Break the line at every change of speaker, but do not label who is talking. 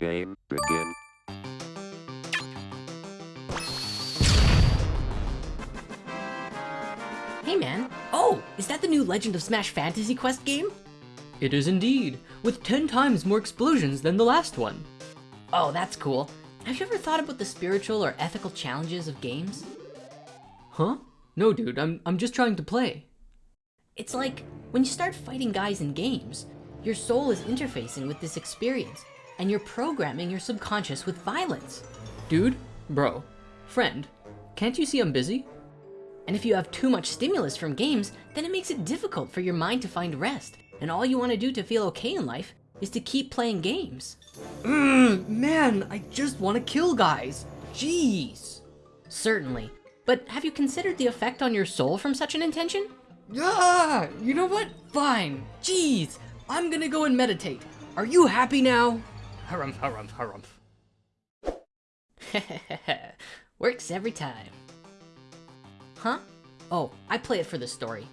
Game begin.
Hey man. Oh, is that the new Legend of Smash Fantasy Quest game?
It is indeed, with 10 times more explosions than the last one.
Oh, that's cool. Have you ever thought about the spiritual or ethical challenges of games?
Huh? No dude, I'm, I'm just trying to play.
It's like when you start fighting guys in games, your soul is interfacing with this experience and you're programming your subconscious with violence.
Dude, bro, friend, can't you see I'm busy?
And if you have too much stimulus from games, then it makes it difficult for your mind to find rest. And all you wanna do to feel okay in life is to keep playing games.
Mmm, man, I just want to kill guys. Jeez.
Certainly. But have you considered the effect on your soul from such an intention?
Ah, you know what? Fine. Jeez, I'm gonna go and meditate. Are you happy now? Harumph, harumph, harumph.
Works every time. Huh? Oh, I play it for the story.